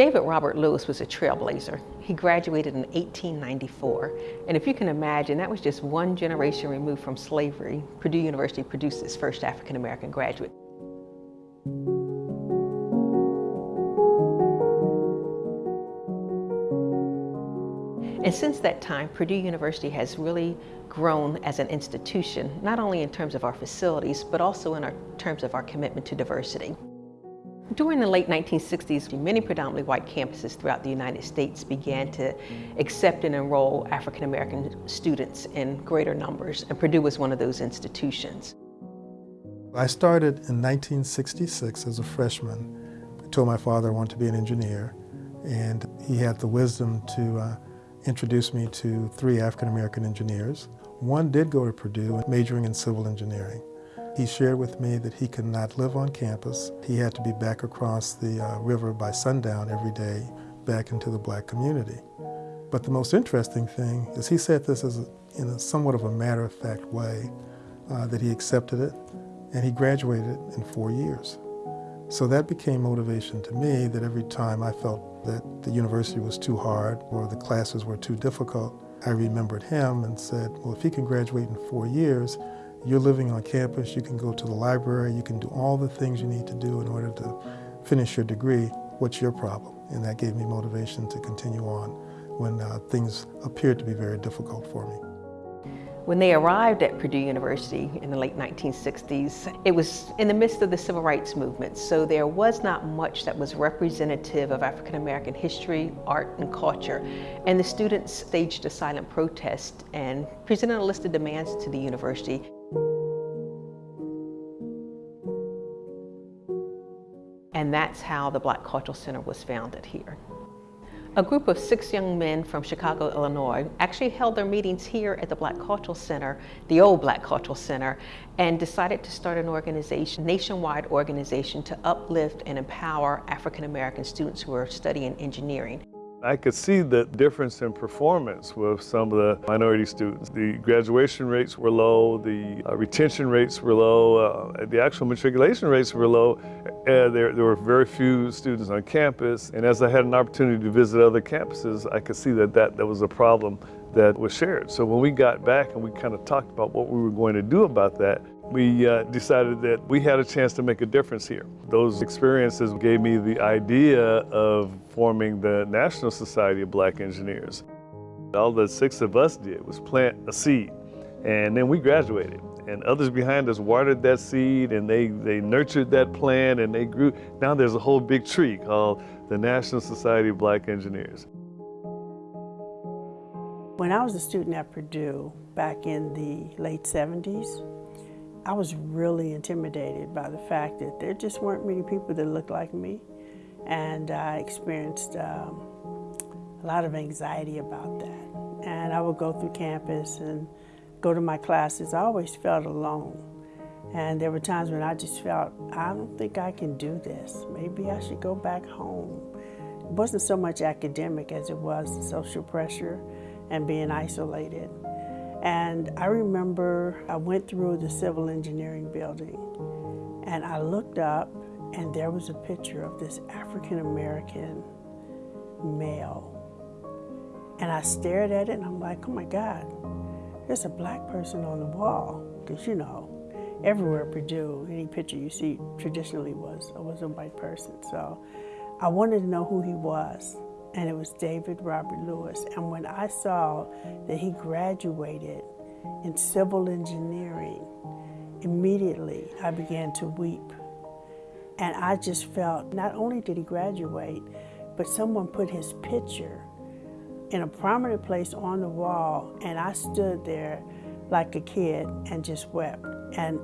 David Robert Lewis was a trailblazer. He graduated in 1894, and if you can imagine, that was just one generation removed from slavery. Purdue University produced its first African-American graduate. And since that time, Purdue University has really grown as an institution, not only in terms of our facilities, but also in our terms of our commitment to diversity. During the late 1960s, many predominantly white campuses throughout the United States began to accept and enroll African American students in greater numbers, and Purdue was one of those institutions. I started in 1966 as a freshman. I told my father I wanted to be an engineer, and he had the wisdom to uh, introduce me to three African American engineers. One did go to Purdue, majoring in civil engineering. He shared with me that he could not live on campus. He had to be back across the uh, river by sundown every day, back into the black community. But the most interesting thing is he said this as a, in a somewhat of a matter-of-fact way, uh, that he accepted it, and he graduated in four years. So that became motivation to me that every time I felt that the university was too hard or the classes were too difficult, I remembered him and said, well, if he can graduate in four years, you're living on campus, you can go to the library, you can do all the things you need to do in order to finish your degree. What's your problem? And that gave me motivation to continue on when uh, things appeared to be very difficult for me. When they arrived at Purdue University in the late 1960s, it was in the midst of the civil rights movement, so there was not much that was representative of African American history, art, and culture. And the students staged a silent protest and presented a list of demands to the university. And that's how the Black Cultural Center was founded here. A group of six young men from Chicago, Illinois actually held their meetings here at the Black Cultural Center, the old Black Cultural Center, and decided to start an organization, nationwide organization to uplift and empower African American students who are studying engineering. I could see the difference in performance with some of the minority students. The graduation rates were low, the uh, retention rates were low, uh, the actual matriculation rates were low. Uh, there, there were very few students on campus, and as I had an opportunity to visit other campuses, I could see that that, that was a problem that was shared. So when we got back and we kind of talked about what we were going to do about that, we uh, decided that we had a chance to make a difference here. Those experiences gave me the idea of forming the National Society of Black Engineers. All the six of us did was plant a seed, and then we graduated. And others behind us watered that seed, and they, they nurtured that plant, and they grew. Now there's a whole big tree called the National Society of Black Engineers. When I was a student at Purdue back in the late 70s, I was really intimidated by the fact that there just weren't many people that looked like me. And I experienced um, a lot of anxiety about that. And I would go through campus and go to my classes. I always felt alone. And there were times when I just felt, I don't think I can do this. Maybe I should go back home. It wasn't so much academic as it was social pressure and being isolated. And I remember I went through the civil engineering building and I looked up and there was a picture of this African American male. And I stared at it and I'm like, oh my God, there's a black person on the wall. Because you know, everywhere Purdue, any picture you see traditionally was, was a white person. So I wanted to know who he was and it was David Robert Lewis. And when I saw that he graduated in civil engineering, immediately I began to weep. And I just felt not only did he graduate, but someone put his picture in a prominent place on the wall, and I stood there like a kid and just wept. And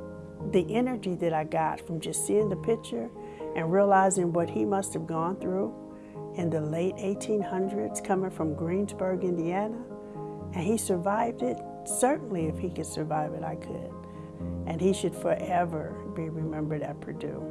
the energy that I got from just seeing the picture and realizing what he must have gone through in the late 1800s coming from Greensburg, Indiana, and he survived it. Certainly, if he could survive it, I could. And he should forever be remembered at Purdue.